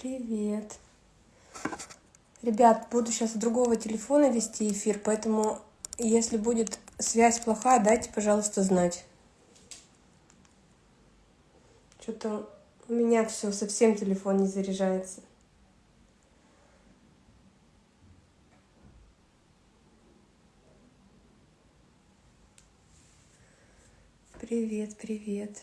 Привет. Ребят, буду сейчас с другого телефона вести эфир, поэтому если будет связь плохая, дайте, пожалуйста, знать. Что-то у меня все, совсем телефон не заряжается. Привет, привет.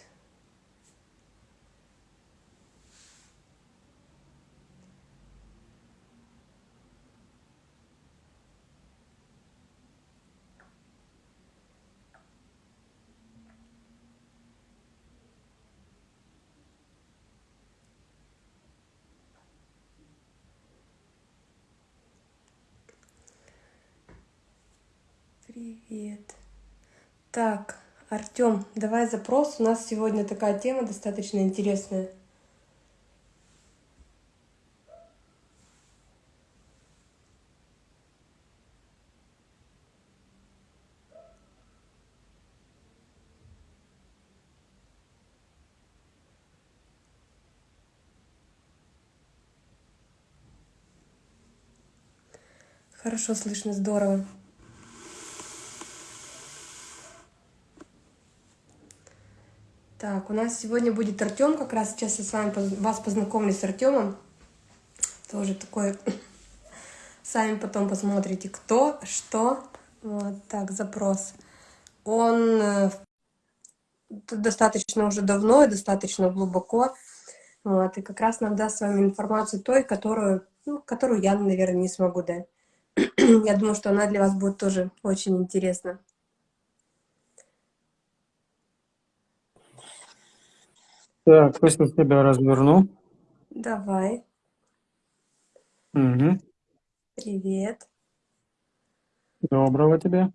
Привет. Так, Артем, давай запрос. У нас сегодня такая тема достаточно интересная. Хорошо слышно, здорово. Так, у нас сегодня будет Артем, как раз сейчас я с вами вас познакомлю с Артемом. Тоже такой, сами потом посмотрите, кто, что. Вот так, запрос. Он э, достаточно уже давно и достаточно глубоко. Вот, и как раз нам даст с вами информацию той, которую, ну, которую я, наверное, не смогу дать. я думаю, что она для вас будет тоже очень интересна. Так, пусть я тебя разверну. Давай. Угу. Привет. Доброго тебе.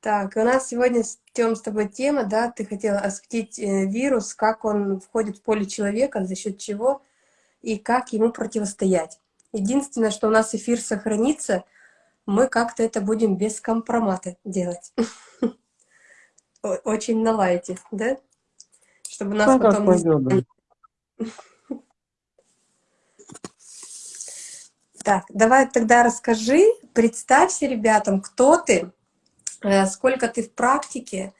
Так, у нас сегодня, Тем, с тобой тема, да, ты хотела осветить э, вирус, как он входит в поле человека, за счет чего и как ему противостоять. Единственное, что у нас эфир сохранится, мы как-то это будем без компромата делать. Очень на лайте, да? Чтобы нас ну, потом пойдет, да. Так, давай тогда расскажи, представься ребятам, кто ты, э, сколько ты в практике,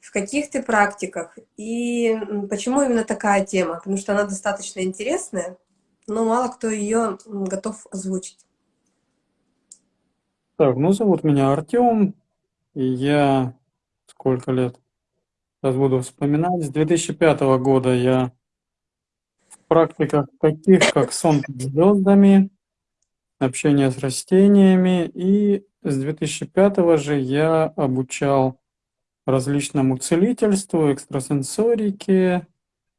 в каких ты практиках и почему именно такая тема, потому что она достаточно интересная, но мало кто ее готов озвучить. Так, ну зовут меня Артем, и я сколько лет? Сейчас буду вспоминать. С 2005 года я в практиках таких, как сон под звездами, общение с растениями. И с 2005 же я обучал различному целительству, экстрасенсорике,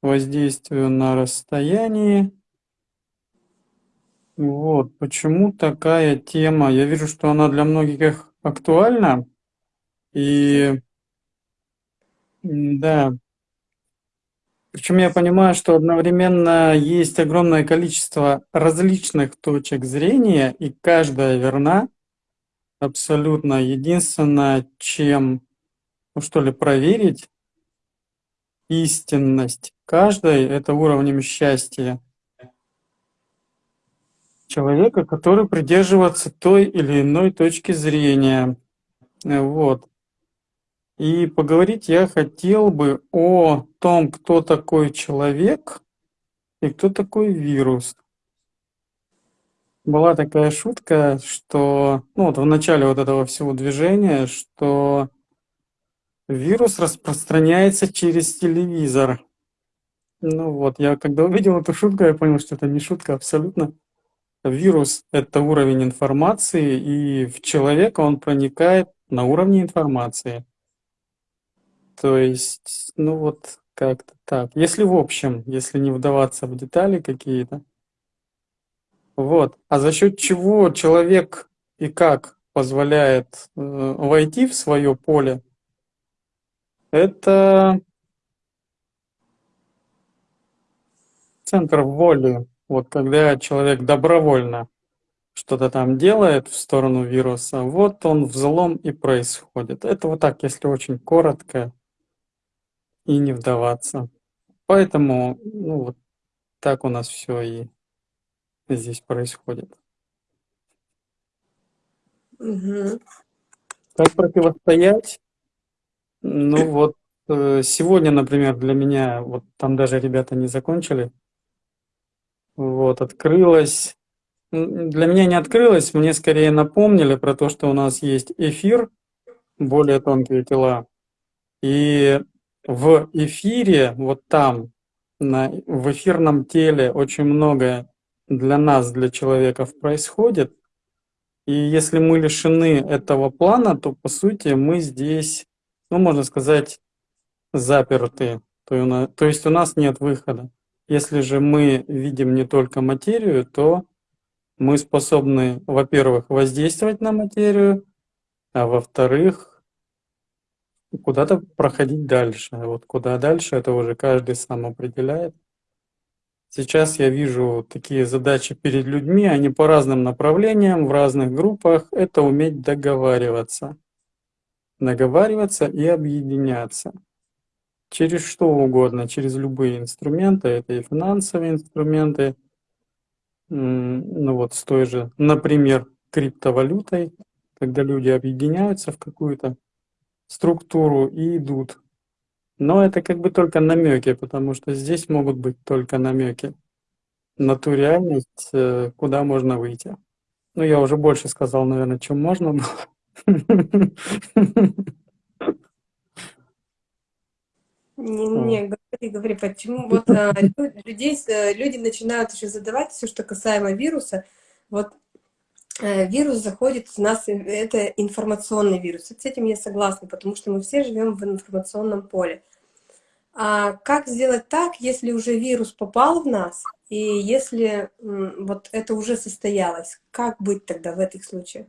воздействию на расстоянии. Вот, почему такая тема? Я вижу, что она для многих актуальна. И да. Причем я понимаю, что одновременно есть огромное количество различных точек зрения, и каждая верна абсолютно. Единственное, чем, ну что ли, проверить истинность каждой, это уровнем счастья человека, который придерживается той или иной точки зрения. Вот. И поговорить я хотел бы о том, кто такой человек и кто такой вирус. Была такая шутка, что, ну вот в начале вот этого всего движения, что вирус распространяется через телевизор. Ну вот, я когда увидел эту шутку, я понял, что это не шутка абсолютно. Вирус — это уровень информации, и в человека он проникает на уровне информации. То есть, ну вот как-то так. Если в общем, если не вдаваться в детали какие-то. Вот. А за счет чего человек и как позволяет э, войти в свое поле, это центр воли. Вот когда человек добровольно что-то там делает в сторону вируса, вот он взлом и происходит. Это вот так, если очень коротко и не вдаваться. Поэтому, ну вот, так у нас все и здесь происходит. Угу. Как противостоять? Ну вот э, сегодня, например, для меня, вот там даже ребята не закончили, вот, открылось, для меня не открылось, мне скорее напомнили про то, что у нас есть эфир, более тонкие тела, и в эфире, вот там, на, в эфирном теле очень многое для нас, для человеков происходит, и если мы лишены этого плана, то по сути мы здесь, ну можно сказать, заперты. То есть у нас нет выхода. Если же мы видим не только материю, то мы способны, во-первых, воздействовать на материю, а во-вторых, куда-то проходить дальше. Вот куда дальше, это уже каждый сам определяет. Сейчас я вижу такие задачи перед людьми, они по разным направлениям, в разных группах. Это уметь договариваться. Договариваться и объединяться. Через что угодно, через любые инструменты. Это и финансовые инструменты. Ну вот с той же, например, криптовалютой, когда люди объединяются в какую-то структуру и идут но это как бы только намеки, потому что здесь могут быть только намеки на ту реальность, э, куда можно выйти. Ну, я уже больше сказал, наверное, чем можно было. Не, не, говори, говори, почему вот а, людей, э, люди начинают еще задавать все, что касаемо вируса. Вот вирус заходит в нас, это информационный вирус. С этим я согласна, потому что мы все живем в информационном поле. А как сделать так, если уже вирус попал в нас, и если вот это уже состоялось? Как быть тогда в этих случаях?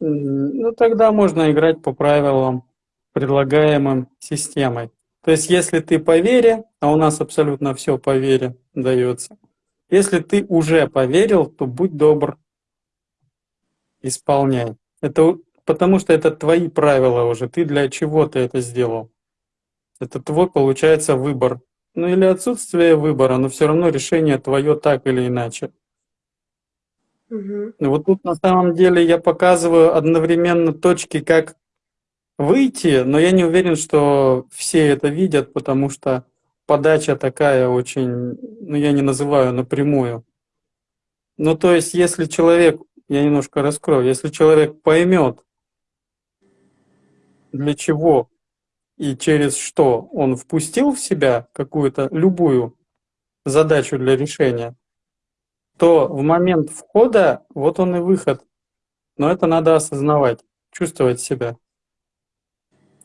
Ну, тогда можно играть по правилам, предлагаемым системой. То есть, если ты по вере, а у нас абсолютно все по вере дается, если ты уже поверил, то будь добр, исполняй. Это потому что это твои правила уже, ты для чего ты это сделал. Это твой, получается, выбор. Ну или отсутствие выбора, но все равно решение твое так или иначе. Угу. Вот тут на самом деле я показываю одновременно точки, как выйти, но я не уверен, что все это видят, потому что подача такая очень, ну я не называю напрямую. Ну то есть, если человек, я немножко раскрою, если человек поймет, для чего и через что он впустил в себя какую-то любую задачу для решения, то в момент входа вот он и выход. Но это надо осознавать, чувствовать себя.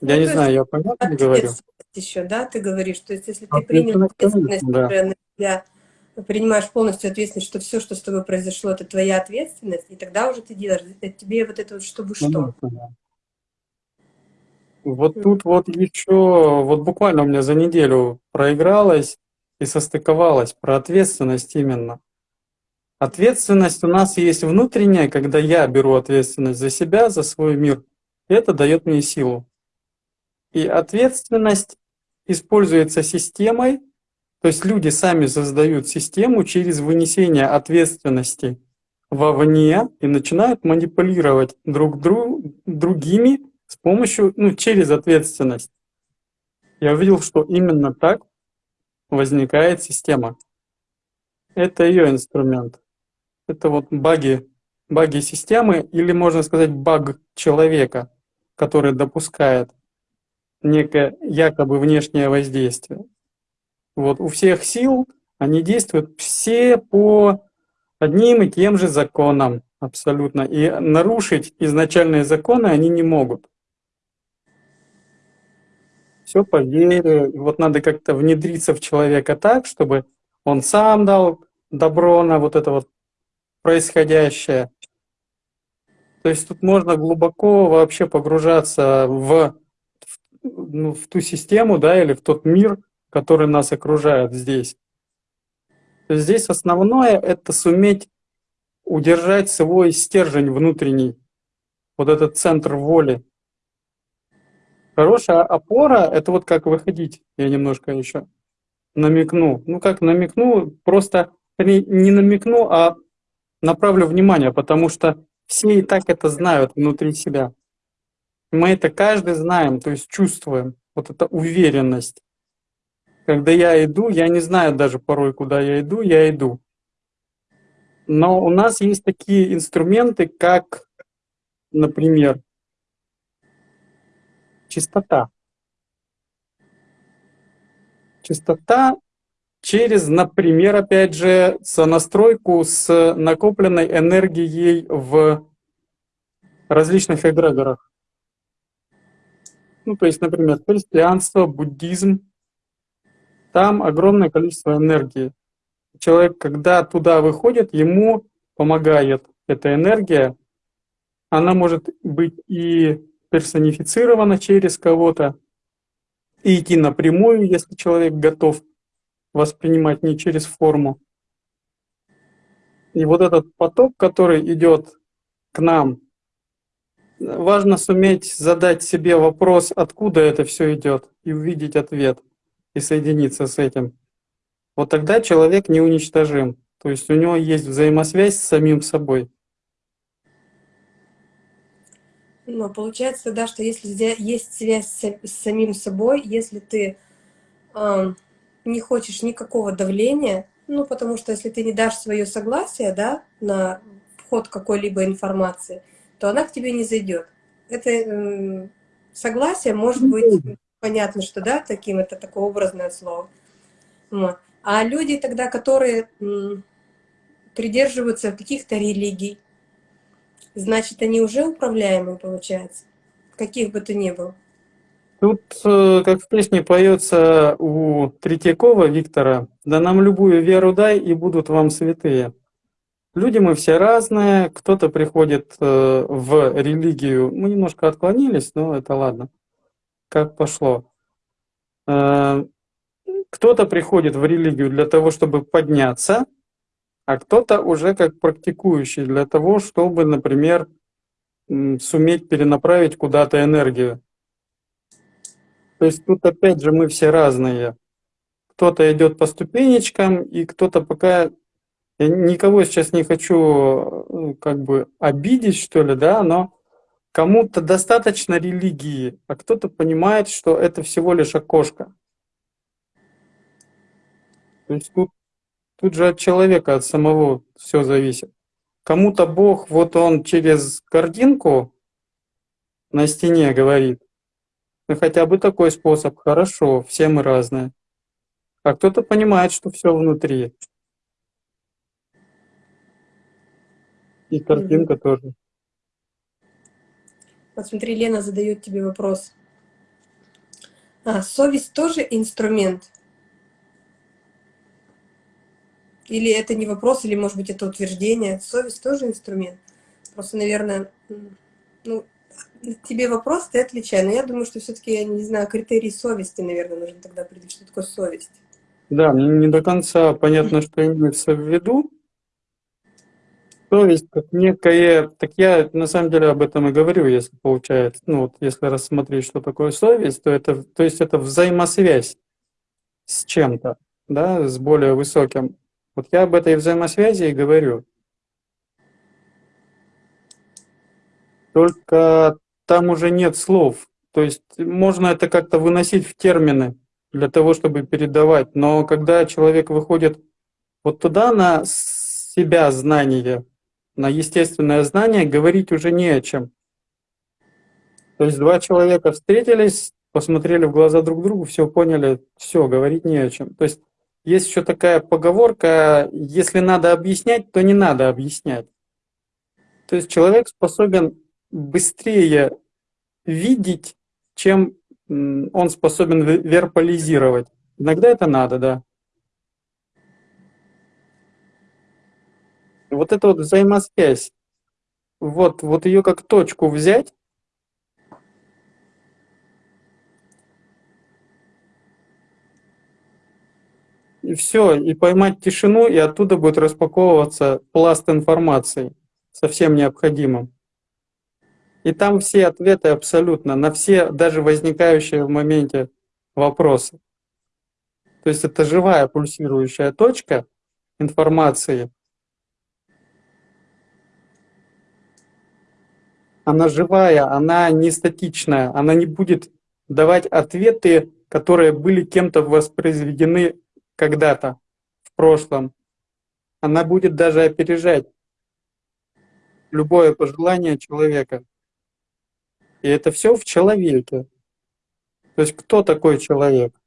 Я ну, не знаю, я понятно говорю? еще, да, ты говоришь, то есть если ты принял ответственность да. на себя, принимаешь полностью ответственность, что все, что с тобой произошло, это твоя ответственность, и тогда уже ты делаешь, тебе вот это вот чтобы что. Вот тут вот еще, вот буквально у меня за неделю проигралось и состыковалось про ответственность именно. Ответственность у нас есть внутренняя, когда я беру ответственность за себя, за свой мир. Это дает мне силу. И ответственность используется системой, то есть люди сами создают систему через вынесение ответственности вовне и начинают манипулировать друг друг, другими с помощью, ну, через ответственность. Я увидел, что именно так возникает система. Это ее инструмент. Это вот баги, баги системы, или можно сказать баг человека, который допускает некое якобы внешнее воздействие. Вот у всех сил они действуют все по одним и тем же законам абсолютно. И нарушить изначальные законы они не могут все по вере. Вот надо как-то внедриться в человека так, чтобы он сам дал добро на вот это вот происходящее. То есть тут можно глубоко вообще погружаться в, ну, в ту систему, да, или в тот мир, который нас окружает здесь. Здесь основное — это суметь удержать свой стержень внутренний, вот этот центр воли, Хорошая опора — это вот как выходить, я немножко еще намекну. Ну как намекну, просто не намекну, а направлю внимание, потому что все и так это знают внутри себя. Мы это каждый знаем, то есть чувствуем. Вот эта уверенность. Когда я иду, я не знаю даже порой, куда я иду, я иду. Но у нас есть такие инструменты, как, например, чистота. Чистота через, например, опять же, сонастройку с накопленной энергией в различных эгрегорах. Ну, то есть, например, христианство, буддизм. Там огромное количество энергии. Человек, когда туда выходит, ему помогает эта энергия. Она может быть и персонифицирована через кого-то, и идти напрямую, если человек готов воспринимать не через форму. И вот этот поток, который идет к нам, важно суметь задать себе вопрос, откуда это все идет, и увидеть ответ, и соединиться с этим. Вот тогда человек неуничтожим. То есть у него есть взаимосвязь с самим собой. Но получается, да, что если есть связь с, самим собой, если ты э, не хочешь никакого давления, ну, потому что если ты не дашь свое согласие, да, на вход какой-либо информации, то она к тебе не зайдет. Это э, согласие может быть понятно, что да, таким это такое образное слово. А люди тогда, которые придерживаются каких-то религий, Значит, они уже управляемые, получается? Каких бы то ни было. Тут, э, как в песне поется у Третьякова Виктора, «Да нам любую веру дай, и будут вам святые». Люди мы все разные, кто-то приходит э, в религию, мы немножко отклонились, но это ладно, как пошло. Э, кто-то приходит в религию для того, чтобы подняться, а кто-то уже как практикующий для того, чтобы, например, суметь перенаправить куда-то энергию. То есть тут опять же мы все разные. Кто-то идет по ступенечкам, и кто-то пока... Я никого сейчас не хочу ну, как бы обидеть, что ли, да, но кому-то достаточно религии, а кто-то понимает, что это всего лишь окошко. То есть тут Тут же от человека, от самого все зависит. Кому-то Бог, вот он через картинку на стене говорит, ну хотя бы такой способ, хорошо, все мы разные. А кто-то понимает, что все внутри. И картинка mm -hmm. тоже. Вот смотри, Лена задает тебе вопрос. А, совесть тоже инструмент? Или это не вопрос, или, может быть, это утверждение. Совесть тоже инструмент. Просто, наверное, ну, тебе вопрос, ты отвечай. Но я думаю, что все-таки, я не знаю, критерий совести, наверное, нужно тогда определить, что такое совесть. Да, мне не до конца понятно, что имеется в виду. Совесть как некое, так я на самом деле об этом и говорю, если получается, ну вот если рассмотреть, что такое совесть, то это, то есть это взаимосвязь с чем-то, да, с более высоким. Вот я об этой взаимосвязи и говорю. Только там уже нет слов. То есть можно это как-то выносить в термины для того, чтобы передавать. Но когда человек выходит вот туда на себя знание, на естественное знание, говорить уже не о чем. То есть два человека встретились, посмотрели в глаза друг другу, все поняли, все, говорить не о чем. То есть есть еще такая поговорка, если надо объяснять, то не надо объяснять. То есть человек способен быстрее видеть, чем он способен вербализировать. Иногда это надо, да. Вот эта вот взаимосвязь, вот, вот ее как точку взять, и все, и поймать тишину, и оттуда будет распаковываться пласт информации, совсем необходимым. И там все ответы абсолютно, на все даже возникающие в моменте вопросы. То есть это живая пульсирующая точка информации. Она живая, она не статичная, она не будет давать ответы, которые были кем-то воспроизведены когда-то в прошлом. Она будет даже опережать любое пожелание человека. И это все в человеке. То есть кто такой человек?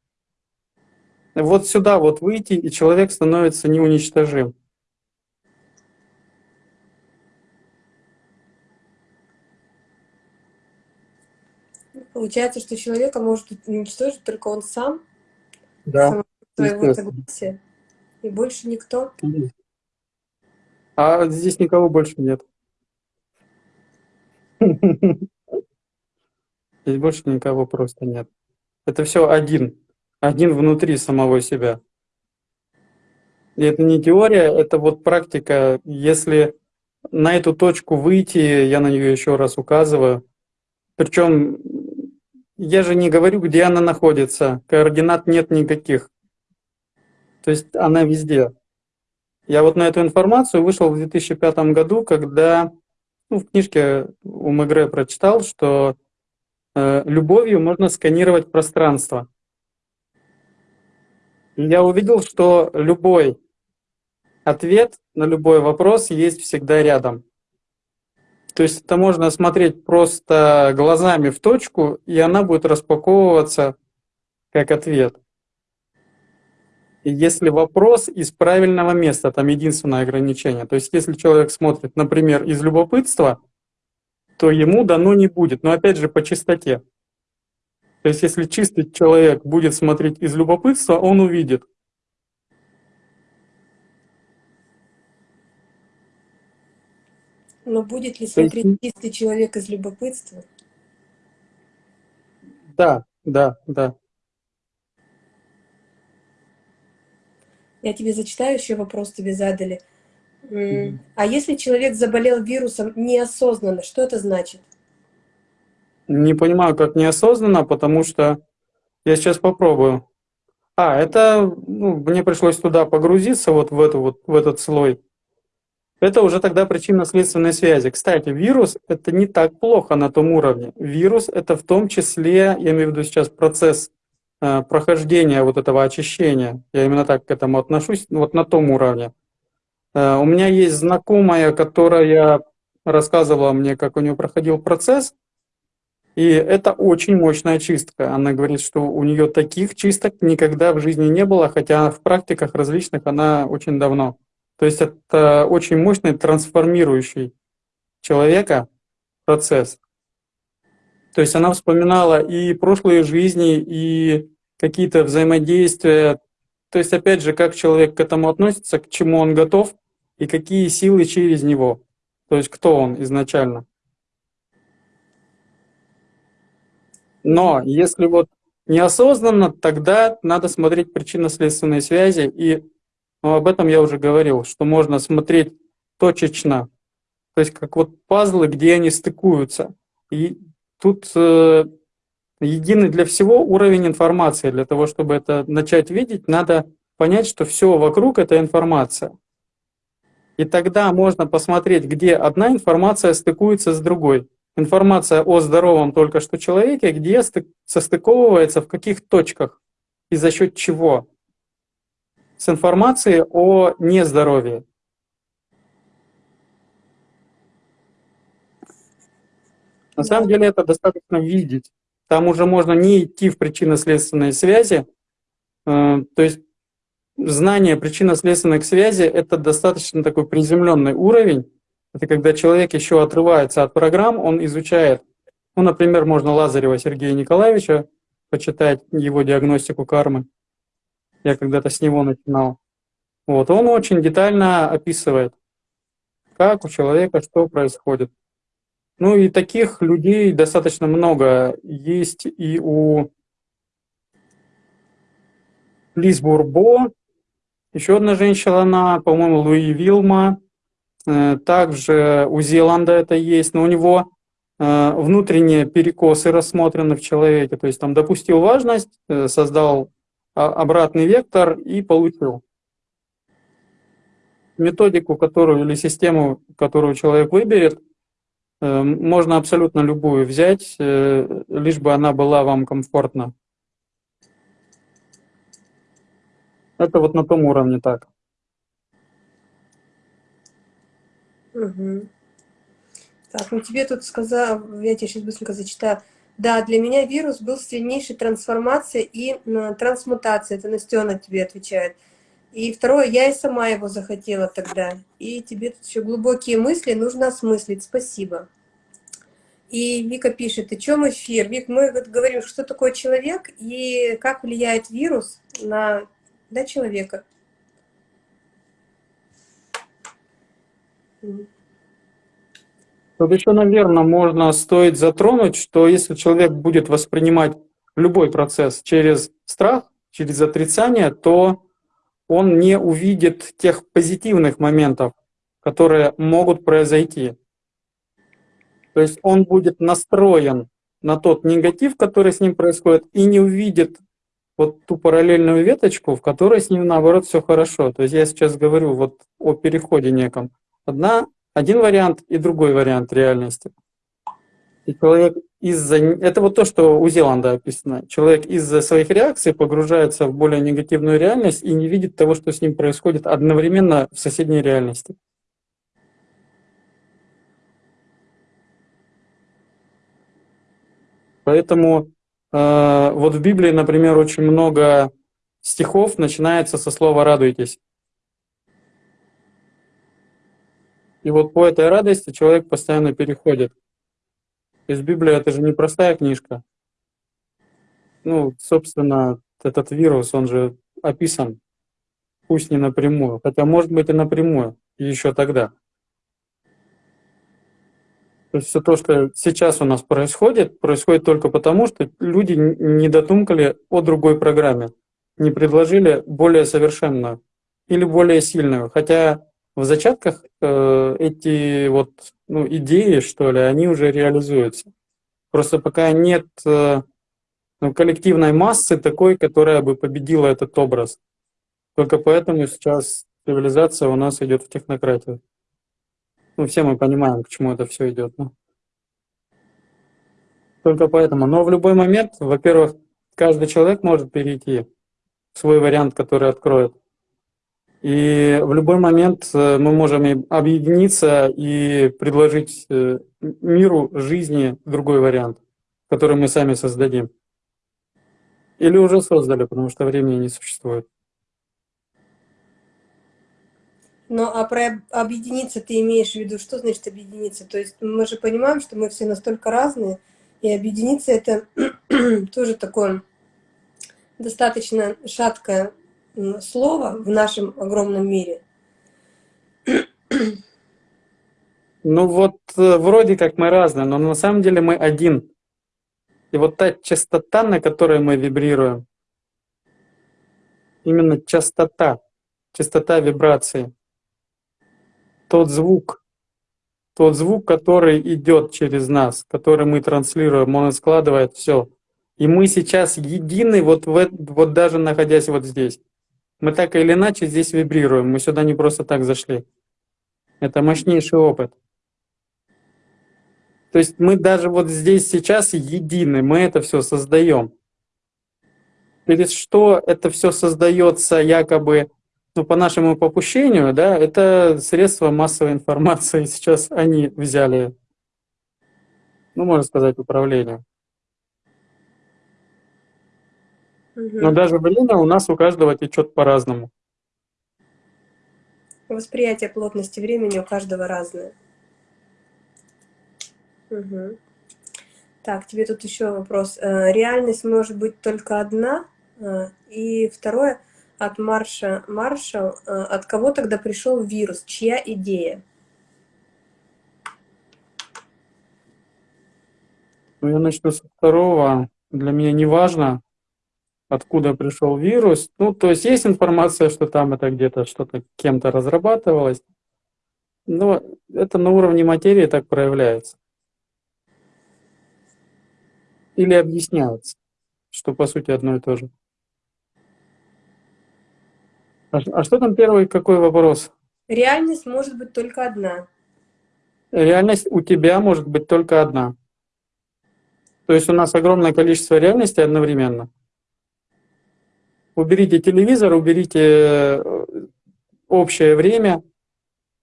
Вот сюда вот выйти, и человек становится неуничтожим. Получается, что человека может уничтожить только он сам, да, своего согласия, и больше никто. А здесь никого больше нет. Здесь больше никого просто нет. Это все один. Один внутри самого себя. И это не теория, это вот практика. Если на эту точку выйти, я на нее еще раз указываю. Причем я же не говорю, где она находится. Координат нет никаких. То есть она везде. Я вот на эту информацию вышел в 2005 году, когда ну, в книжке у Мегре прочитал, что э, любовью можно сканировать пространство. И я увидел, что любой ответ на любой вопрос есть всегда рядом. То есть это можно смотреть просто глазами в точку, и она будет распаковываться как ответ. Если вопрос из правильного места, там единственное ограничение. То есть если человек смотрит, например, из любопытства, то ему дано не будет. Но опять же по чистоте. То есть если чистый человек будет смотреть из любопытства, он увидит. Но будет ли смотреть есть... чистый человек из любопытства? Да, да, да. Я тебе зачитаю, еще вопрос тебе задали. Mm. А если человек заболел вирусом неосознанно, что это значит? Не понимаю, как неосознанно, потому что я сейчас попробую. А, это ну, мне пришлось туда погрузиться, вот в, эту, вот в этот слой. Это уже тогда причинно-следственной связи. Кстати, вирус — это не так плохо на том уровне. Вирус — это в том числе, я имею в виду сейчас процесс э, прохождения вот этого очищения. Я именно так к этому отношусь, вот на том уровне. Э, у меня есть знакомая, которая рассказывала мне, как у нее проходил процесс, и это очень мощная чистка. Она говорит, что у нее таких чисток никогда в жизни не было, хотя в практиках различных она очень давно. То есть это очень мощный трансформирующий человека процесс. То есть она вспоминала и прошлые жизни, и какие-то взаимодействия. То есть опять же, как человек к этому относится, к чему он готов, и какие силы через него. То есть кто он изначально. Но если вот неосознанно, тогда надо смотреть причинно-следственные связи и но об этом я уже говорил, что можно смотреть точечно, то есть как вот пазлы, где они стыкуются. И тут э, единый для всего уровень информации. Для того, чтобы это начать видеть, надо понять, что все вокруг — это информация. И тогда можно посмотреть, где одна информация стыкуется с другой. Информация о здоровом только что человеке, где состыковывается, в каких точках и за счет чего с информацией о нездоровье. На самом деле это достаточно видеть. Там уже можно не идти в причинно-следственные связи. Э, то есть знание причинно-следственных связей — это достаточно такой приземленный уровень. Это когда человек еще отрывается от программ, он изучает. Ну, например, можно Лазарева Сергея Николаевича почитать его диагностику кармы. Я когда-то с него начинал. Вот, он очень детально описывает, как у человека что происходит. Ну и таких людей достаточно много. Есть и у Лиз Бурбо, еще одна женщина, она, по-моему, Луи Вилма. Э, также у Зеланда это есть, но у него э, внутренние перекосы рассмотрены в человеке. То есть там допустил важность, э, создал обратный вектор и получил. Методику, которую или систему, которую человек выберет, э, можно абсолютно любую взять, э, лишь бы она была вам комфортна. Это вот на том уровне так. Угу. Так, ну тебе тут сказал, я тебе сейчас быстренько зачитаю. Да, для меня вирус был сильнейшей трансформацией и трансмутацией. Это Настена тебе отвечает. И второе, я и сама его захотела тогда. И тебе тут еще глубокие мысли нужно осмыслить. Спасибо. И Вика пишет, о чем эфир? Вик, мы говорим, что такое человек и как влияет вирус на да, человека. Тут еще, наверное, можно стоит затронуть, что если человек будет воспринимать любой процесс через страх, через отрицание, то он не увидит тех позитивных моментов, которые могут произойти. То есть он будет настроен на тот негатив, который с ним происходит, и не увидит вот ту параллельную веточку, в которой с ним наоборот все хорошо. То есть я сейчас говорю вот о переходе неком. Одна один вариант и другой вариант реальности. И человек из-за... Это вот то, что у Зеланда описано. Человек из-за своих реакций погружается в более негативную реальность и не видит того, что с ним происходит одновременно в соседней реальности. Поэтому э, вот в Библии, например, очень много стихов начинается со слова «радуйтесь». И вот по этой радости человек постоянно переходит. Есть Библия это же не простая книжка. Ну, собственно, этот вирус, он же описан, пусть не напрямую, хотя может быть и напрямую, еще тогда. То есть все то, что сейчас у нас происходит, происходит только потому, что люди не дотумкали о другой программе, не предложили более совершенную или более сильную. Хотя в зачатках э, эти вот ну, идеи, что ли, они уже реализуются. Просто пока нет э, ну, коллективной массы такой, которая бы победила этот образ. Только поэтому сейчас цивилизация у нас идет в технократию. Ну, все мы понимаем, к чему это все идет. Ну. Только поэтому. Но в любой момент, во-первых, каждый человек может перейти в свой вариант, который откроет. И в любой момент э, мы можем объединиться и предложить э, миру, жизни другой вариант, который мы сами создадим. Или уже создали, потому что времени не существует. Ну, а про объединиться ты имеешь в виду, что значит объединиться? То есть мы же понимаем, что мы все настолько разные, и объединиться это тоже такое достаточно шаткое слово в нашем огромном мире? Ну вот э, вроде как мы разные, но на самом деле мы один. И вот та частота, на которой мы вибрируем, именно частота, частота вибрации, тот звук, тот звук, который идет через нас, который мы транслируем, он складывает все. И мы сейчас едины, вот, в, вот даже находясь вот здесь. Мы так или иначе здесь вибрируем, мы сюда не просто так зашли. Это мощнейший опыт. То есть мы даже вот здесь сейчас едины, мы это все создаем. Через что это все создается якобы, ну, по нашему попущению, да, это средства массовой информации. Сейчас они взяли, ну, можно сказать, управление. Но даже время у нас у каждого течет по-разному. Восприятие плотности времени у каждого разное. Угу. Так, тебе тут еще вопрос. Э, реальность может быть только одна? Э, и второе, от Марша Маршал, э, от кого тогда пришел вирус? Чья идея? Ну, я начну со второго. Для меня не важно, откуда пришел вирус. Ну, то есть есть информация, что там это где-то что-то кем-то разрабатывалось, но это на уровне материи так проявляется. Или объясняется, что по сути одно и то же. А, а что там первый, какой вопрос? Реальность может быть только одна. Реальность у тебя может быть только одна. То есть у нас огромное количество реальностей одновременно. Уберите телевизор, уберите э, общее время,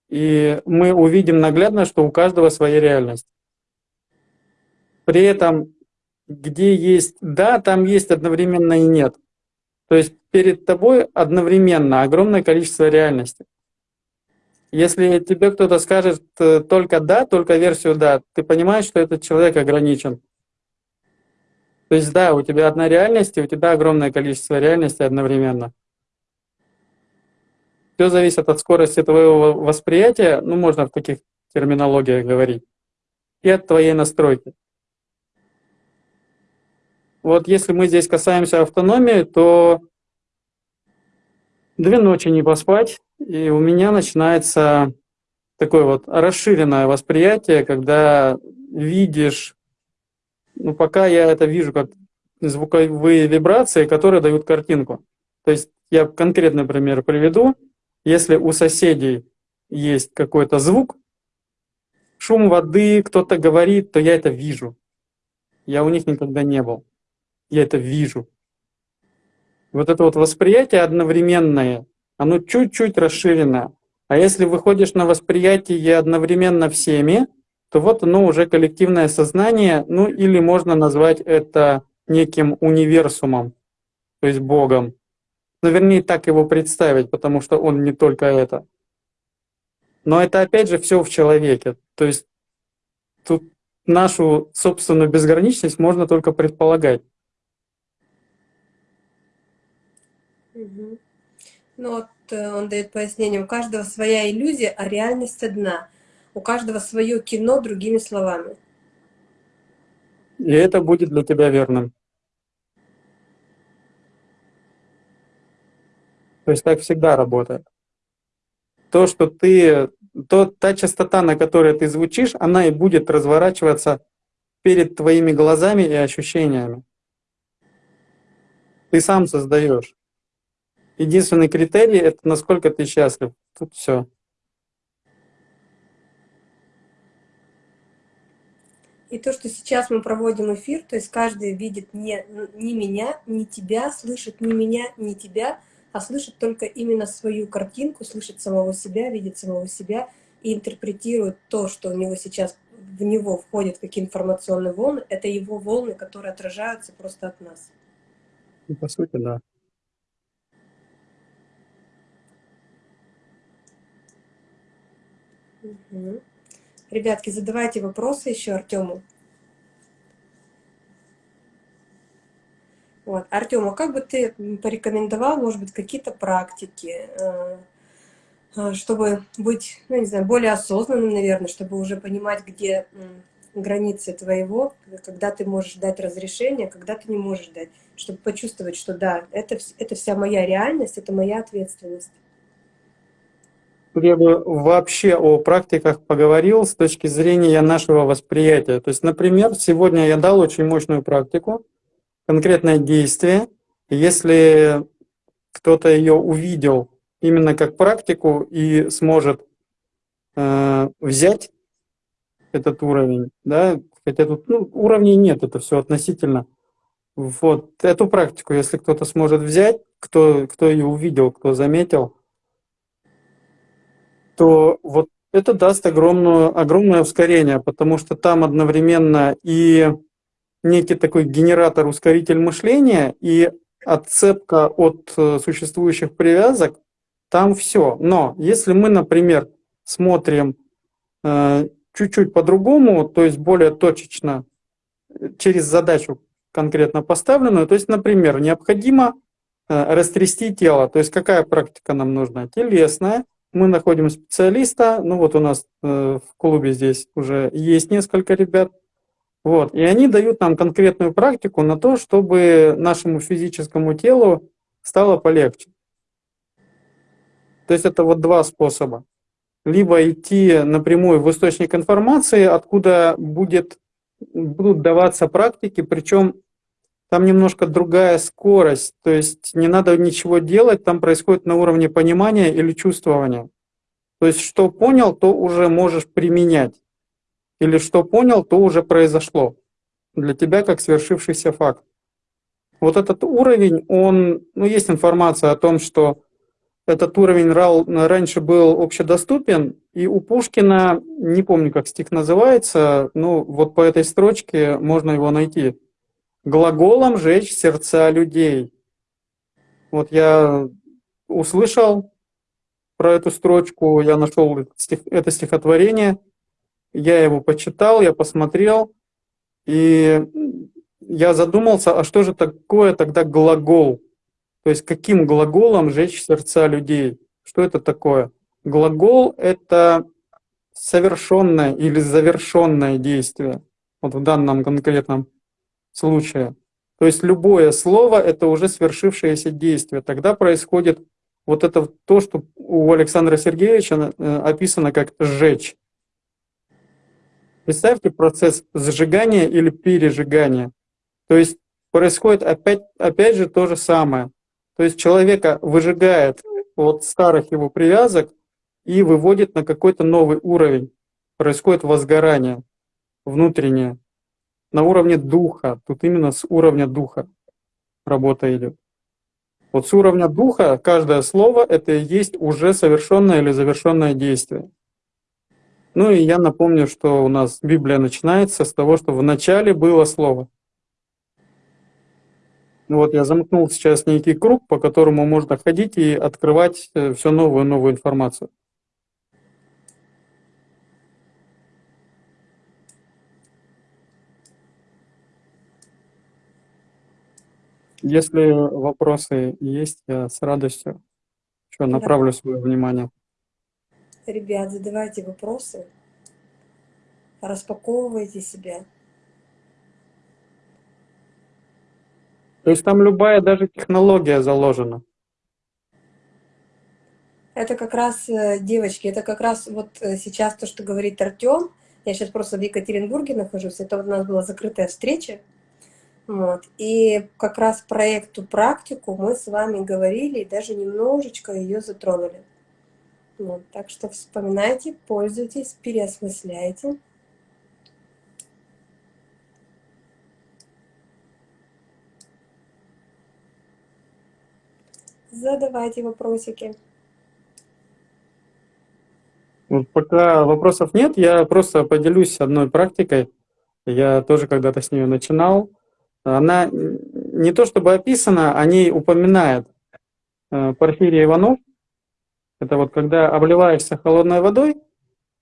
и мы увидим наглядно, что у каждого своя реальность. При этом, где есть «да», там есть одновременно и «нет». То есть перед тобой одновременно огромное количество реальностей. Если тебе кто-то скажет э, только «да», только версию «да», ты понимаешь, что этот человек ограничен. То есть да, у тебя одна реальность, и у тебя огромное количество реальностей одновременно. Все зависит от скорости твоего восприятия, ну можно в таких терминологиях говорить, и от твоей настройки. Вот если мы здесь касаемся автономии, то две ночи не поспать, и у меня начинается такое вот расширенное восприятие, когда видишь, ну пока я это вижу как звуковые вибрации, которые дают картинку. То есть я конкретный пример приведу. Если у соседей есть какой-то звук, шум воды, кто-то говорит, то я это вижу. Я у них никогда не был я это вижу. Вот это вот восприятие одновременное, оно чуть-чуть расширено. А если выходишь на восприятие одновременно всеми, то вот оно уже коллективное сознание, ну или можно назвать это неким универсумом, то есть Богом. Но вернее так его представить, потому что он не только это. Но это опять же все в человеке. То есть тут нашу собственную безграничность можно только предполагать. Угу. Ну вот э, он дает пояснение, у каждого своя иллюзия, а реальность одна. У каждого свое кино, другими словами. И это будет для тебя верным. То есть так всегда работает. То, что ты, то, та частота, на которой ты звучишь, она и будет разворачиваться перед твоими глазами и ощущениями. Ты сам создаешь. Единственный критерий — это насколько ты счастлив. Тут все. И то, что сейчас мы проводим эфир, то есть каждый видит не, не меня, не тебя, слышит не меня, не тебя, а слышит только именно свою картинку, слышит самого себя, видит самого себя и интерпретирует то, что у него сейчас в него входит, какие информационные волны, это его волны, которые отражаются просто от нас. Ну, по сути, да. Угу. Ребятки, задавайте вопросы еще Артему. Вот. Артем, а как бы ты порекомендовал, может быть, какие-то практики, э, э, чтобы быть, ну, не знаю, более осознанным, наверное, чтобы уже понимать, где границы твоего, когда ты можешь дать разрешение, когда ты не можешь дать, чтобы почувствовать, что да, это, это вся моя реальность, это моя ответственность я бы вообще о практиках поговорил с точки зрения нашего восприятия. То есть, например, сегодня я дал очень мощную практику, конкретное действие. Если кто-то ее увидел именно как практику и сможет э, взять этот уровень, да, хотя тут ну, уровней нет, это все относительно. Вот эту практику, если кто-то сможет взять, кто, кто ее увидел, кто заметил, то вот это даст огромное, огромное ускорение, потому что там одновременно и некий такой генератор, ускоритель мышления, и отцепка от э, существующих привязок, там все. Но если мы, например, смотрим э, чуть-чуть по-другому, то есть более точечно, э, через задачу конкретно поставленную, то есть, например, необходимо растрясти тело, то есть какая практика нам нужна? Телесная, мы находим специалиста, ну вот у нас э, в клубе здесь уже есть несколько ребят, вот, и они дают нам конкретную практику на то, чтобы нашему физическому телу стало полегче. То есть это вот два способа. Либо идти напрямую в источник информации, откуда будет, будут даваться практики, причем там немножко другая скорость, то есть не надо ничего делать, там происходит на уровне понимания или чувствования. То есть что понял, то уже можешь применять. Или что понял, то уже произошло. Для тебя как свершившийся факт. Вот этот уровень, он, ну есть информация о том, что этот уровень раньше был общедоступен, и у Пушкина, не помню, как стих называется, ну вот по этой строчке можно его найти. «Глаголом жечь сердца людей». Вот я услышал про эту строчку, я нашел это стихотворение, я его почитал, я посмотрел, и я задумался, а что же такое тогда глагол? То есть каким глаголом жечь сердца людей? Что это такое? Глагол — это совершенное или завершенное действие, вот в данном конкретном случае. То есть любое слово — это уже свершившееся действие. Тогда происходит вот это то, что у Александра Сергеевича э, описано как «сжечь». Представьте процесс сжигания или пережигания. То есть происходит опять, опять же то же самое. То есть человека выжигает от старых его привязок и выводит на какой-то новый уровень. Происходит возгорание внутреннее на уровне духа. Тут именно с уровня духа работа идет. Вот с уровня духа каждое слово это и есть уже совершенное или завершенное действие. Ну и я напомню, что у нас Библия начинается с того, что в начале было слово. Ну вот я замкнул сейчас некий круг, по которому можно ходить и открывать э, все новую и новую информацию. Если вопросы есть, я с радостью еще направлю да. свое внимание. Ребят, задавайте вопросы, распаковывайте себя. То есть там любая даже технология заложена. Это как раз, э, девочки, это как раз вот э, сейчас то, что говорит Артем. Я сейчас просто в Екатеринбурге нахожусь. Это у нас была закрытая встреча. Вот. И как раз проекту практику мы с вами говорили и даже немножечко ее затронули. Вот. Так что вспоминайте, пользуйтесь, переосмысляйте. Задавайте вопросики. Вот пока вопросов нет, я просто поделюсь одной практикой. Я тоже когда-то с нее начинал. Она не то чтобы описана, о ней упоминает э, Порфирий Иванов. Это вот когда обливаешься холодной водой,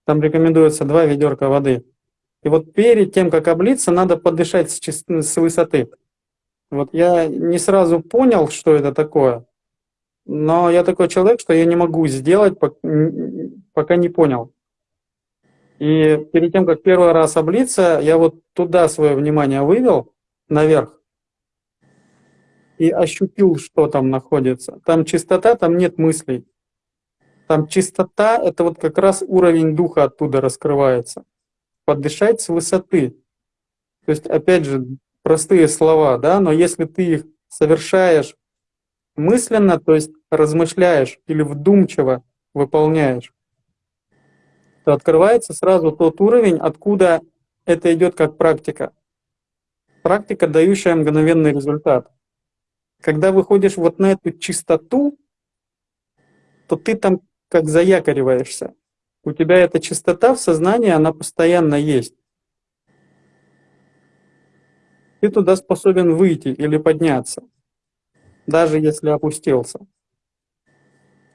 там рекомендуется два ведерка воды. И вот перед тем, как облиться, надо подышать с, с высоты. Вот я не сразу понял, что это такое. Но я такой человек, что я не могу сделать, пока не понял. И перед тем, как первый раз облиться, я вот туда свое внимание вывел, наверх, и ощутил, что там находится. Там чистота, там нет мыслей. Там чистота — это вот как раз уровень духа оттуда раскрывается. Подышать с высоты. То есть, опять же, простые слова, да, но если ты их совершаешь мысленно, то есть размышляешь или вдумчиво выполняешь, то открывается сразу тот уровень, откуда это идет как практика. Практика, дающая мгновенный результат. Когда выходишь вот на эту чистоту, то ты там как заякориваешься. У тебя эта чистота в сознании, она постоянно есть. Ты туда способен выйти или подняться даже если опустился.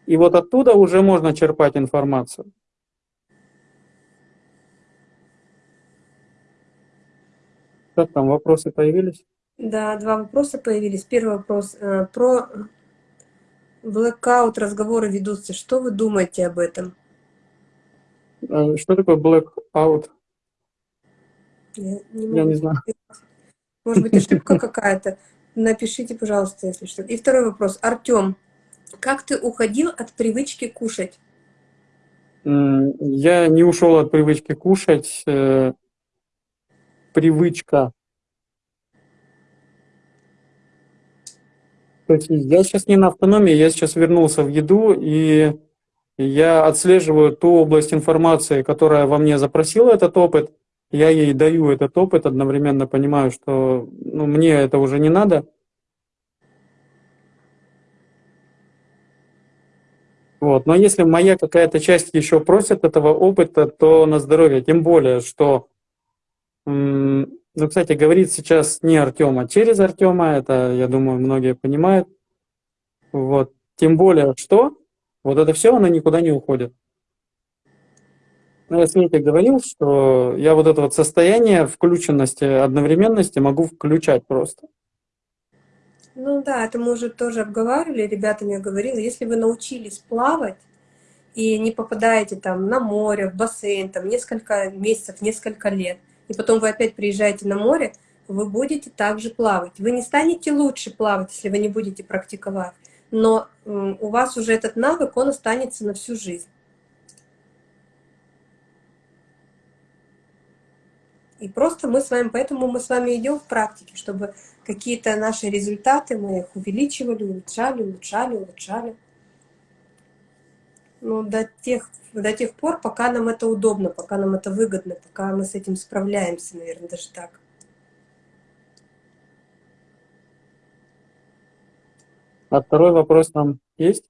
И вот оттуда уже можно черпать информацию. Как там, вопросы появились? Да, два вопроса появились. Первый вопрос э, про blackout, разговоры ведутся. Что вы думаете об этом? Э, что такое blackout? Я не, Я не знаю. Может быть, ошибка какая-то? Напишите, пожалуйста, если что. И второй вопрос. Артем, как ты уходил от привычки кушать? Я не ушел от привычки кушать. Привычка. Я сейчас не на автономии, я сейчас вернулся в еду, и я отслеживаю ту область информации, которая во мне запросила этот опыт, я ей даю этот опыт, одновременно понимаю, что ну, мне это уже не надо. Вот. Но если моя какая-то часть еще просит этого опыта, то на здоровье. Тем более, что, ну, кстати, говорит сейчас не Артема, а через Артема, это, я думаю, многие понимают. Вот. Тем более, что вот это все, оно никуда не уходит. Ну, я Свете говорил, что я вот это вот состояние включенности, одновременности могу включать просто. Ну да, это мы уже тоже обговаривали, ребятам я говорила, если вы научились плавать и не попадаете там на море, в бассейн, там несколько месяцев, несколько лет, и потом вы опять приезжаете на море, вы будете также плавать. Вы не станете лучше плавать, если вы не будете практиковать, но у вас уже этот навык, он останется на всю жизнь. И просто мы с вами, поэтому мы с вами идем в практике, чтобы какие-то наши результаты, мы их увеличивали, улучшали, улучшали, улучшали. Но до тех, до тех пор, пока нам это удобно, пока нам это выгодно, пока мы с этим справляемся, наверное, даже так. А второй вопрос там есть?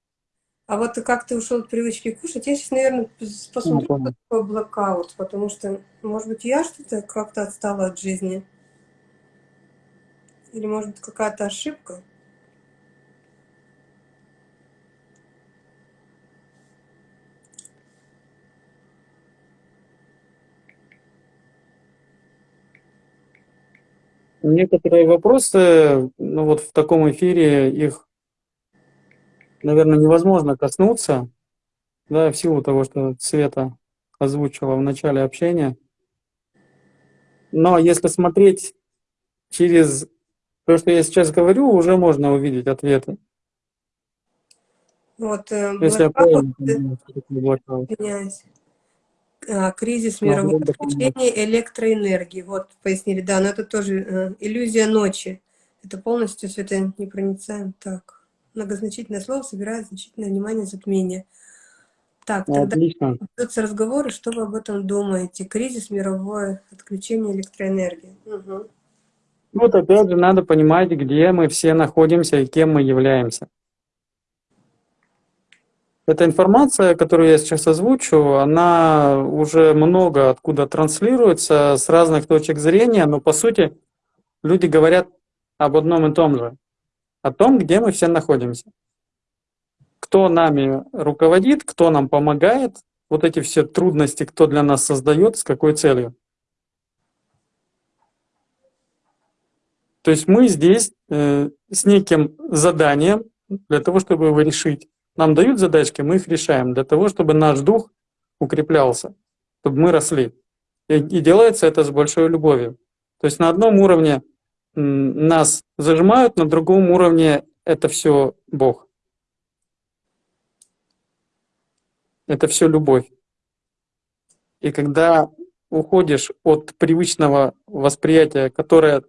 А вот как ты ушел от привычки кушать, я сейчас, наверное, посмотрю, ну, что такое блокаут, потому что, может быть, я что-то как-то отстала от жизни. Или, может быть, какая-то ошибка. Некоторые вопросы, ну вот в таком эфире их наверное, невозможно коснуться, да, в силу того, что Света озвучила в начале общения. Но если смотреть через то, что я сейчас говорю, уже можно увидеть ответы. Вот, э, если я правильно понимаю, кризис мирового отключения электроэнергии. Вот, пояснили, да, но это тоже э, иллюзия ночи. Это полностью светонепроницаем. Так многозначительное слово собирает значительное внимание затмения. Так, тогда Отлично. ведутся разговоры, что вы об этом думаете? Кризис, мировое отключение электроэнергии. Угу. Вот опять же надо понимать, где мы все находимся и кем мы являемся. Эта информация, которую я сейчас озвучу, она уже много откуда транслируется, с разных точек зрения, но по сути люди говорят об одном и том же о том, где мы все находимся. Кто нами руководит, кто нам помогает, вот эти все трудности, кто для нас создает, с какой целью. То есть мы здесь э, с неким заданием для того, чтобы его решить. Нам дают задачки, мы их решаем для того, чтобы наш дух укреплялся, чтобы мы росли. И, и делается это с большой любовью. То есть на одном уровне нас зажимают, на другом уровне это все Бог. Это все любовь. И когда уходишь от привычного восприятия, которое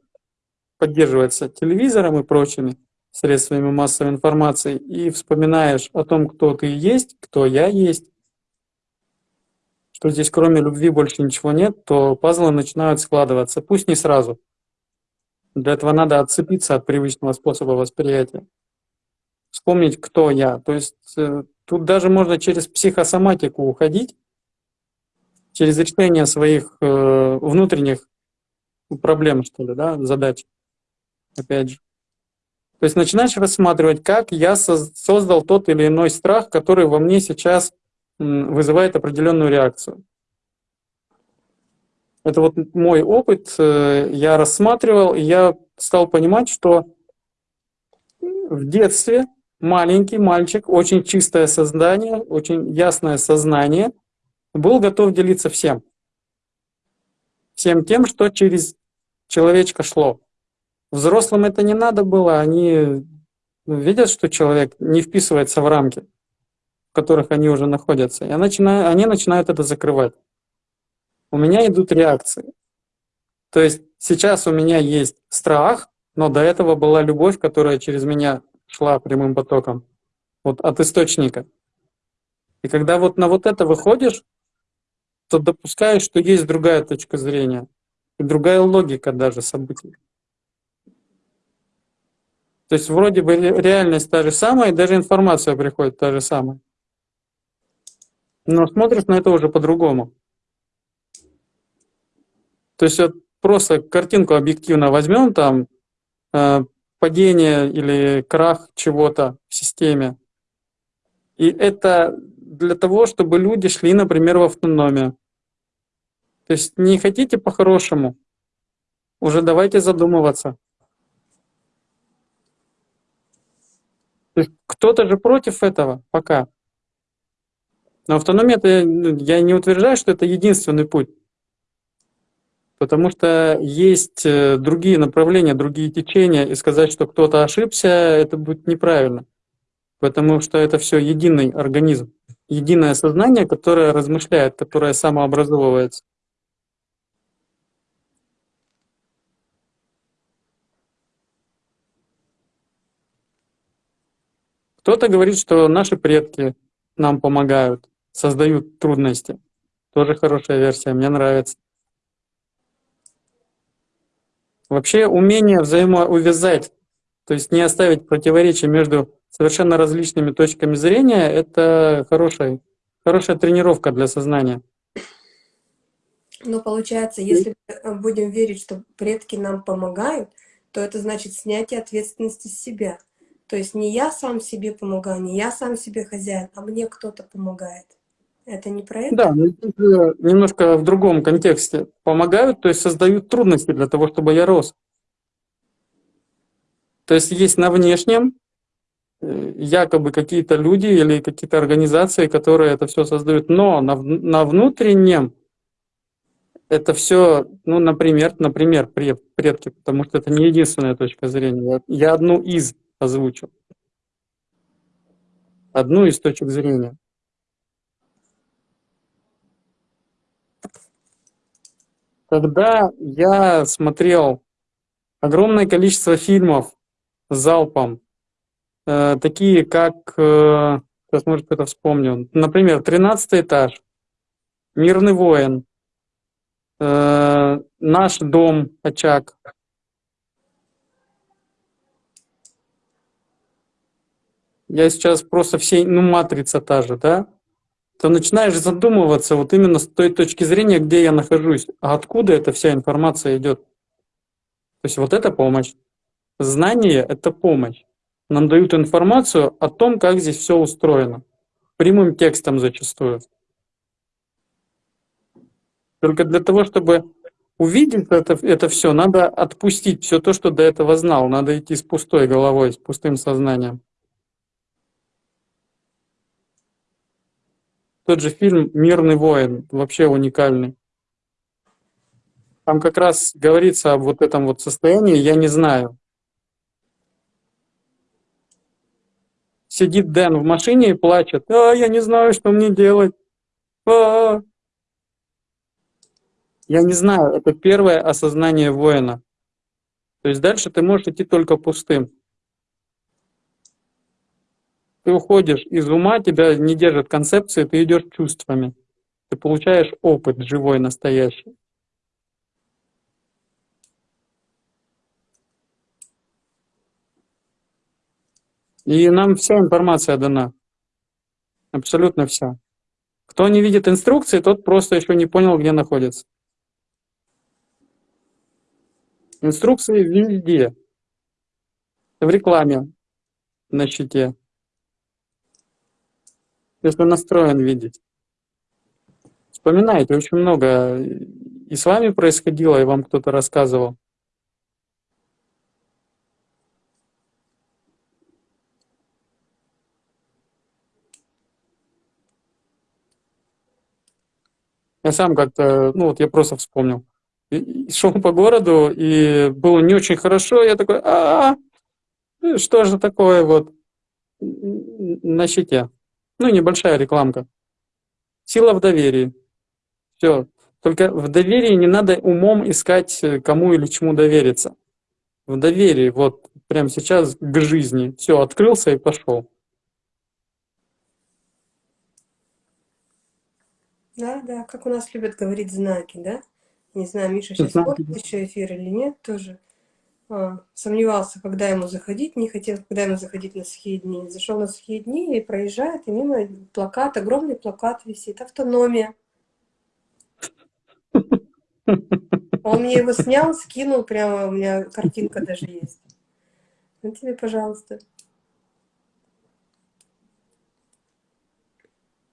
поддерживается телевизором и прочими средствами массовой информации, и вспоминаешь о том, кто ты есть, кто я есть, что здесь кроме любви больше ничего нет, то пазлы начинают складываться. Пусть не сразу. Для этого надо отцепиться от привычного способа восприятия. Вспомнить, кто я. То есть э, тут даже можно через психосоматику уходить, через решение своих э, внутренних проблем, что ли, да, задач. Опять же. То есть начинаешь рассматривать, как я создал тот или иной страх, который во мне сейчас вызывает определенную реакцию. Это вот мой опыт, э, я рассматривал, и я стал понимать, что в детстве маленький мальчик, очень чистое создание, очень ясное сознание, был готов делиться всем. Всем тем, что через человечка шло. Взрослым это не надо было, они видят, что человек не вписывается в рамки, в которых они уже находятся, и они начинают это закрывать у меня идут реакции. То есть сейчас у меня есть страх, но до этого была любовь, которая через меня шла прямым потоком, вот от источника. И когда вот на вот это выходишь, то допускаешь, что есть другая точка зрения и другая логика даже событий. То есть вроде бы реальность та же самая, даже информация приходит та же самая. Но смотришь на это уже по-другому. То есть вот просто картинку объективно возьмем, там э, падение или крах чего-то в системе. И это для того, чтобы люди шли, например, в автономию. То есть не хотите по-хорошему, уже давайте задумываться. Кто-то же против этого пока. Но автономия, это, ну, я не утверждаю, что это единственный путь. Потому что есть э, другие направления, другие течения, и сказать, что кто-то ошибся, это будет неправильно. Потому что это все единый организм, единое сознание, которое размышляет, которое самообразовывается. Кто-то говорит, что наши предки нам помогают, создают трудности. Тоже хорошая версия, мне нравится. Вообще умение взаимоувязать, то есть не оставить противоречия между совершенно различными точками зрения, это хорошая, хорошая тренировка для сознания. Но получается, если будем верить, что предки нам помогают, то это значит снятие ответственности с себя. То есть не я сам себе помогаю, не я сам себе хозяин, а мне кто-то помогает. Это не про это? Да, немножко в другом контексте. Помогают, то есть создают трудности для того, чтобы я рос. То есть есть на внешнем э, якобы какие-то люди или какие-то организации, которые это все создают, но на, на внутреннем это все, ну, например, например, предки, потому что это не единственная точка зрения. Я одну из озвучил. Одну из точек зрения. Когда я смотрел огромное количество фильмов залпом, э, такие как, э, сейчас, может, это вспомню, например, «Тринадцатый этаж», «Мирный воин», э, «Наш дом», «Очаг», я сейчас просто все, ну, матрица та же, да, то начинаешь задумываться вот именно с той точки зрения, где я нахожусь, а откуда эта вся информация идет. То есть вот это помощь. Знание — это помощь. Нам дают информацию о том, как здесь все устроено. Прямым текстом зачастую. Только для того, чтобы увидеть это, это все, надо отпустить все то, что до этого знал. Надо идти с пустой головой, с пустым сознанием. Тот же фильм «Мирный воин» вообще уникальный. Там как раз говорится об вот этом вот состоянии «я не знаю». Сидит Дэн в машине и плачет. «А, я не знаю, что мне делать. А -а -а. Я не знаю, это первое осознание воина. То есть дальше ты можешь идти только пустым ты уходишь из ума, тебя не держат концепции, ты идешь чувствами. Ты получаешь опыт живой, настоящий. И нам вся информация дана. Абсолютно вся. Кто не видит инструкции, тот просто еще не понял, где находится. Инструкции везде. В рекламе на щите если настроен видеть. Вспоминайте, очень много и с вами происходило, и вам кто-то рассказывал. Я сам как-то, ну вот я просто вспомнил. И, шел по городу, и было не очень хорошо, я такой, а, -а, -а что же такое вот на щите. Ну, небольшая рекламка. Сила в доверии. Все. Только в доверии не надо умом искать, э, кому или чему довериться. В доверии, вот, прямо сейчас к жизни. Все, открылся и пошел. Да, да, как у нас любят говорить знаки, да? Не знаю, Миша сейчас знаки, еще эфир или нет тоже. А, сомневался, когда ему заходить, не хотел, когда ему заходить на сухие дни. Зашел на сухие дни и проезжает, и мимо плакат, огромный плакат висит, автономия. Он мне его снял, скинул, прямо у меня картинка даже есть. Ну тебе, пожалуйста.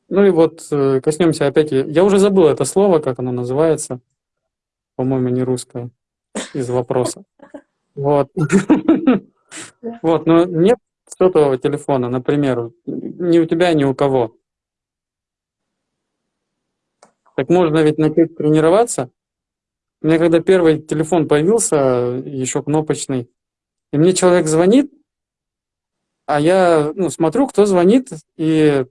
Ну и вот э, коснемся опять, я уже забыл это слово, как оно называется, по-моему, не русское, из вопроса. Вот. Вот, но нет сотового телефона, например, ни у тебя, ни у кого. Так можно ведь начать тренироваться. У меня когда первый телефон появился, еще кнопочный, и мне человек звонит, а я ну, смотрю, кто звонит, и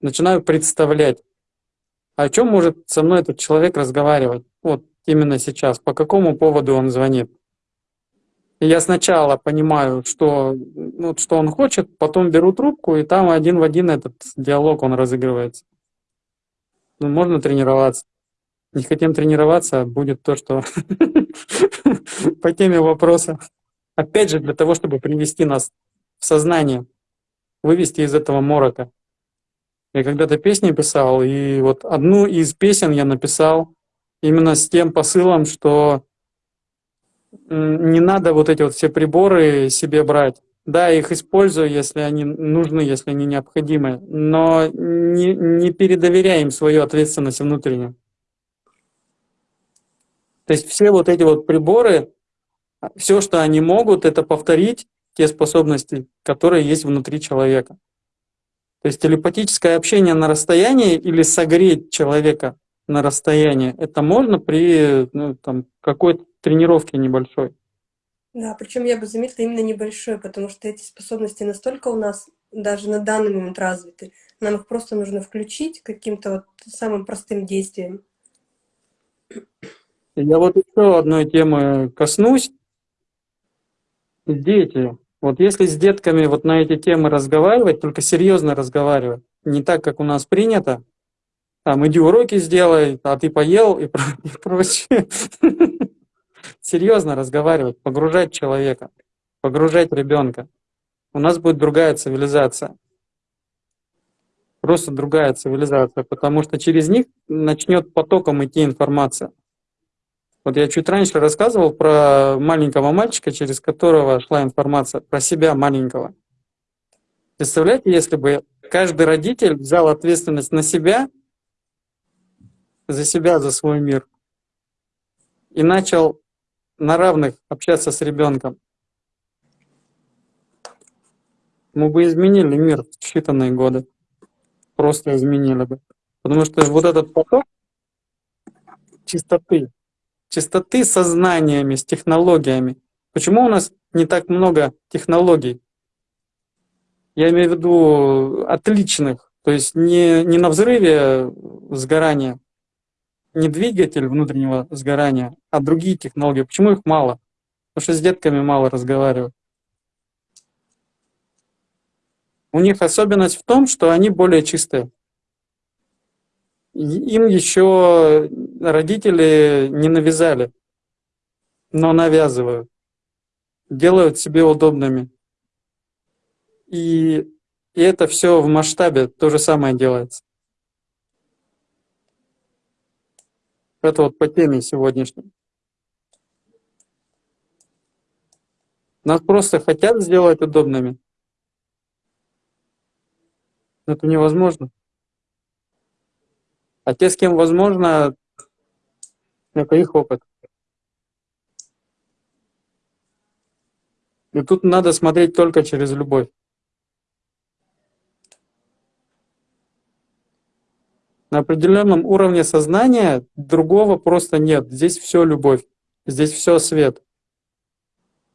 начинаю представлять, о чем может со мной этот человек разговаривать. Вот именно сейчас, по какому поводу он звонит. Я сначала понимаю, что, ну, что он хочет, потом беру трубку, и там один в один этот диалог, он разыгрывается. Ну, можно тренироваться. Не хотим тренироваться, будет то, что по теме вопроса. Опять же, для того, чтобы привести нас в сознание, вывести из этого морока. Я когда-то песни писал, и вот одну из песен я написал именно с тем посылом, что не надо вот эти вот все приборы себе брать. Да, их использую, если они нужны, если они необходимы, но не, не передоверяй свою ответственность внутреннюю. То есть все вот эти вот приборы, все, что они могут, это повторить те способности, которые есть внутри человека. То есть телепатическое общение на расстоянии или согреть человека на расстоянии, это можно при ну, какой-то тренировке небольшой. Да, причем я бы заметила именно небольшой, потому что эти способности настолько у нас даже на данный момент развиты. Нам их просто нужно включить каким-то вот самым простым действием. Я вот еще одной темы коснусь. Дети. Вот если с детками вот на эти темы разговаривать, только серьезно разговаривать, не так, как у нас принято, там, иди уроки сделай, а ты поел и, про и прочее. Серьезно разговаривать, погружать человека, погружать ребенка. У нас будет другая цивилизация. Просто другая цивилизация, потому что через них начнет потоком идти информация. Вот я чуть раньше рассказывал про маленького мальчика, через которого шла информация, про себя маленького. Представляете, если бы каждый родитель взял ответственность на себя, за себя, за свой мир, и начал на равных общаться с ребенком, мы бы изменили мир в считанные годы. Просто изменили бы. Потому что вот этот поток чистоты, чистоты сознаниями, с технологиями. Почему у нас не так много технологий? Я имею в виду отличных, то есть не, не на взрыве сгорания, не двигатель внутреннего сгорания, а другие технологии. Почему их мало? Потому что с детками мало разговаривают. У них особенность в том, что они более чистые. Им еще родители не навязали, но навязывают, делают себе удобными. И, и это все в масштабе то же самое делается. Это вот по теме сегодняшней. Нас просто хотят сделать удобными. Это невозможно. А те, с кем возможно, это их опыт. И тут надо смотреть только через любовь. На определенном уровне сознания другого просто нет. Здесь все любовь, здесь все свет.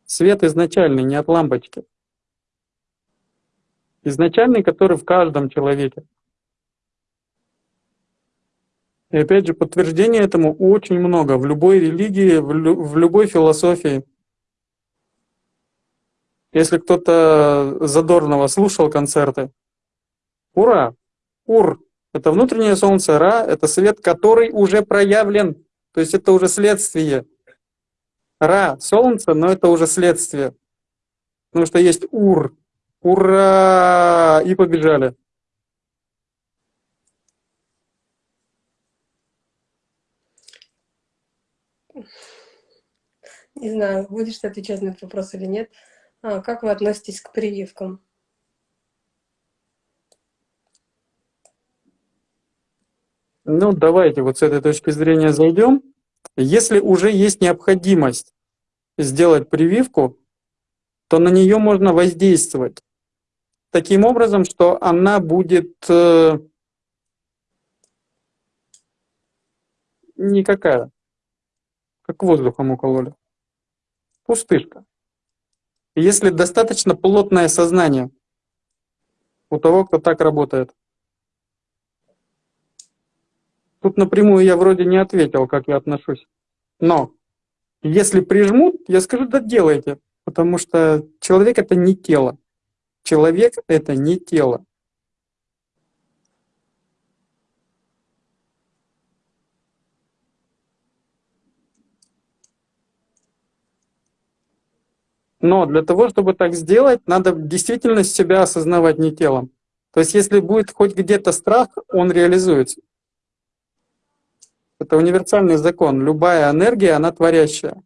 Свет изначальный, не от лампочки. Изначальный, который в каждом человеке. И опять же, подтверждение этому очень много в любой религии, в, лю в любой философии. Если кто-то задорного слушал концерты, ура, ур, это внутреннее солнце, ра, это свет, который уже проявлен, то есть это уже следствие. Ра, солнце, но это уже следствие. Потому что есть ур, ура, и побежали. Не знаю, будешь ты отвечать на этот вопрос или нет. А, как вы относитесь к прививкам? Ну, давайте вот с этой точки зрения зайдем. Если уже есть необходимость сделать прививку, то на нее можно воздействовать таким образом, что она будет э, никакая, как воздухом укололи. Пустышка. Если достаточно плотное сознание у того, кто так работает. Тут напрямую я вроде не ответил, как я отношусь. Но если прижмут, я скажу, да делайте. Потому что человек это не тело. Человек это не тело. Но для того, чтобы так сделать, надо действительно себя осознавать не телом. То есть если будет хоть где-то страх, он реализуется. Это универсальный закон. Любая энергия, она творящая.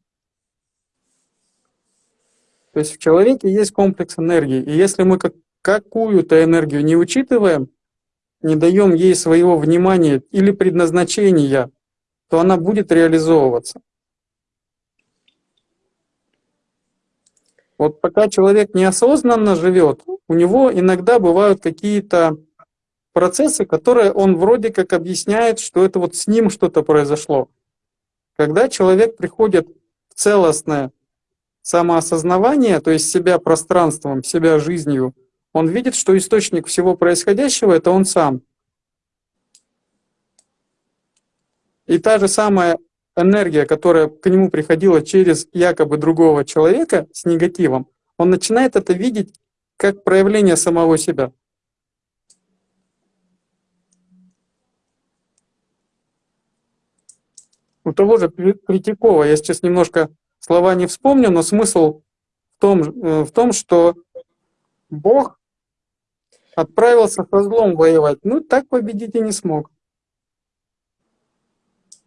То есть в человеке есть комплекс энергии. И если мы как, какую-то энергию не учитываем, не даем ей своего внимания или предназначения, то она будет реализовываться. Вот пока человек неосознанно живет, у него иногда бывают какие-то процессы, которые он вроде как объясняет, что это вот с ним что-то произошло. Когда человек приходит в целостное самоосознавание, то есть себя пространством, себя жизнью, он видит, что источник всего происходящего — это он сам. И та же самая энергия, которая к нему приходила через якобы другого человека с негативом, он начинает это видеть как проявление самого себя. У того же Третьякова, я сейчас немножко слова не вспомню, но смысл в том, э, в том что Бог отправился со злом воевать. Ну, так победить и не смог.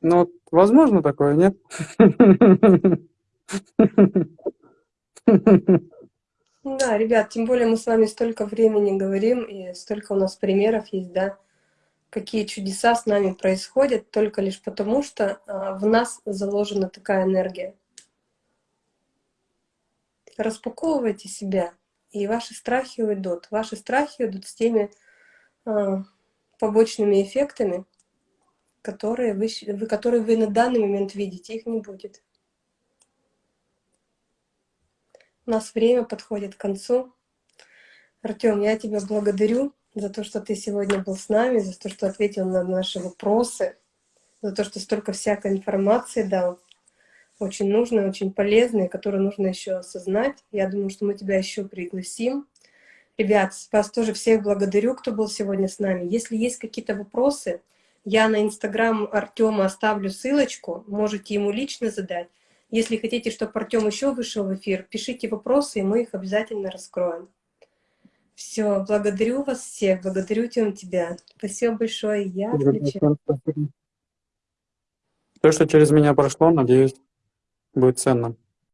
Но возможно такое, нет? Да, ребят, тем более мы с вами столько времени говорим, и столько у нас примеров есть, да, какие чудеса с нами происходят, только лишь потому, что а, в нас заложена такая энергия. Распаковывайте себя, и ваши страхи уйдут. Ваши страхи уйдут с теми а, побочными эффектами, которые вы, которые вы на данный момент видите, их не будет. У нас время подходит к концу. Артем, я тебя благодарю за то, что ты сегодня был с нами, за то, что ответил на наши вопросы, за то, что столько всякой информации дал. Очень нужной, очень полезной, которую нужно еще осознать. Я думаю, что мы тебя еще пригласим. Ребят, вас тоже всех благодарю, кто был сегодня с нами. Если есть какие-то вопросы, я на инстаграм Артема оставлю ссылочку, можете ему лично задать. Если хотите, чтобы Артем еще вышел в эфир, пишите вопросы, и мы их обязательно раскроем. Все, благодарю вас всех, благодарю Тем тебя. Спасибо большое, я отключаю. То, что через меня прошло, надеюсь, будет ценно.